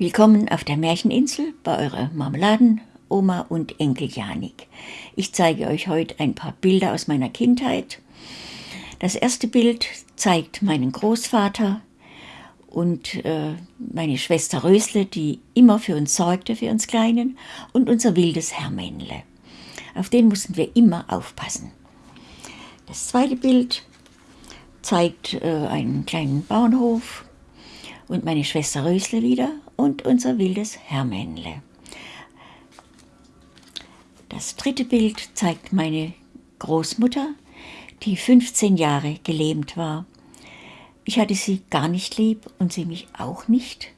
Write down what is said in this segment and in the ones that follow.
Willkommen auf der Märcheninsel bei eurer Marmeladenoma und Enkel Janik. Ich zeige euch heute ein paar Bilder aus meiner Kindheit. Das erste Bild zeigt meinen Großvater und äh, meine Schwester Rösle, die immer für uns sorgte, für uns Kleinen, und unser wildes Hermännle. Auf den mussten wir immer aufpassen. Das zweite Bild zeigt äh, einen kleinen Bauernhof und meine Schwester Rösle wieder und unser wildes Hermännle. Das dritte Bild zeigt meine Großmutter, die 15 Jahre gelähmt war. Ich hatte sie gar nicht lieb und sie mich auch nicht.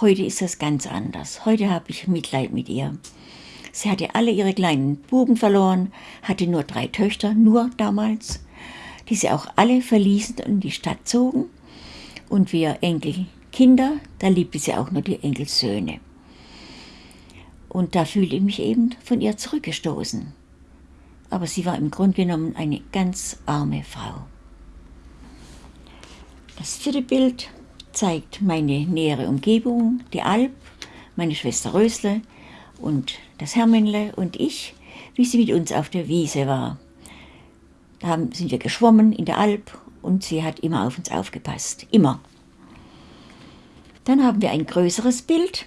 Heute ist das ganz anders. Heute habe ich Mitleid mit ihr. Sie hatte alle ihre kleinen Buben verloren, hatte nur drei Töchter, nur damals, die sie auch alle verließen und in die Stadt zogen und wir Enkelkinder, da liebte sie auch nur die Enkelsöhne. Und da fühlte ich mich eben von ihr zurückgestoßen. Aber sie war im Grunde genommen eine ganz arme Frau. Das vierte Bild zeigt meine nähere Umgebung, die Alp, meine Schwester Rösle und das Hermännle und ich, wie sie mit uns auf der Wiese war. Da sind wir geschwommen in der Alp und sie hat immer auf uns aufgepasst. Immer. Dann haben wir ein größeres Bild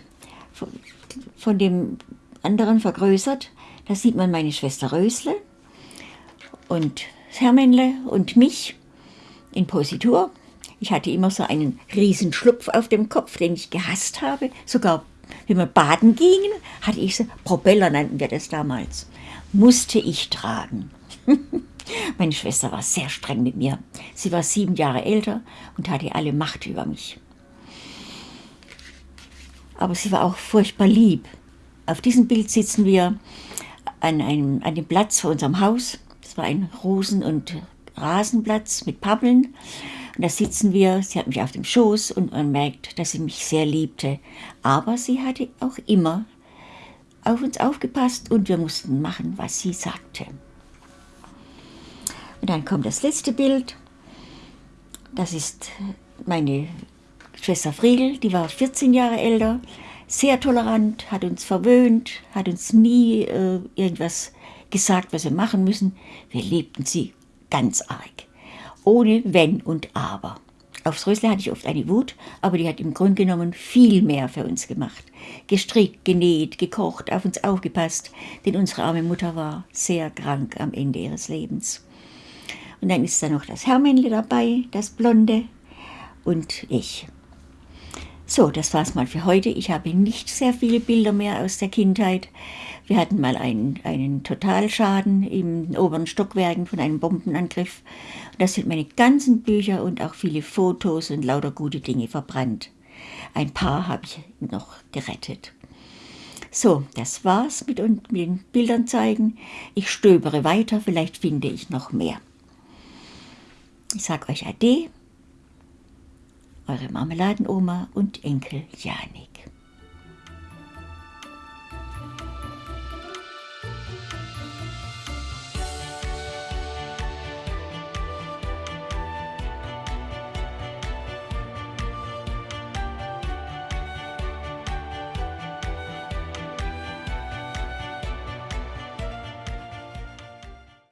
von dem anderen vergrößert. Da sieht man meine Schwester Rösle und Hermännle und mich in Positur. Ich hatte immer so einen riesen Schlupf auf dem Kopf, den ich gehasst habe. Sogar wenn wir baden gingen, hatte ich so, Propeller nannten wir das damals, musste ich tragen. Meine Schwester war sehr streng mit mir. Sie war sieben Jahre älter und hatte alle Macht über mich. Aber sie war auch furchtbar lieb. Auf diesem Bild sitzen wir an, einem, an dem Platz vor unserem Haus. Das war ein Rosen- und Rasenplatz mit Pappeln. Und da sitzen wir, sie hat mich auf dem Schoß und man merkt, dass sie mich sehr liebte. Aber sie hatte auch immer auf uns aufgepasst und wir mussten machen, was sie sagte. Und dann kommt das letzte Bild. Das ist meine Schwester Friedel, die war 14 Jahre älter, sehr tolerant, hat uns verwöhnt, hat uns nie äh, irgendwas gesagt, was wir machen müssen. Wir liebten sie ganz arg. Ohne Wenn und Aber. Aufs Rösle hatte ich oft eine Wut, aber die hat im Grunde genommen viel mehr für uns gemacht. Gestrickt, genäht, gekocht, auf uns aufgepasst, denn unsere arme Mutter war sehr krank am Ende ihres Lebens. Und dann ist da noch das Hermännle dabei, das Blonde und ich. So, das war's mal für heute. Ich habe nicht sehr viele Bilder mehr aus der Kindheit. Wir hatten mal einen, einen Totalschaden im oberen Stockwerken von einem Bombenangriff. Das sind meine ganzen Bücher und auch viele Fotos und lauter gute Dinge verbrannt. Ein paar habe ich noch gerettet. So, das war's mit, mit den Bildern zeigen. Ich stöbere weiter, vielleicht finde ich noch mehr. Ich sage euch Ade, eure Marmeladenoma und Enkel Janik.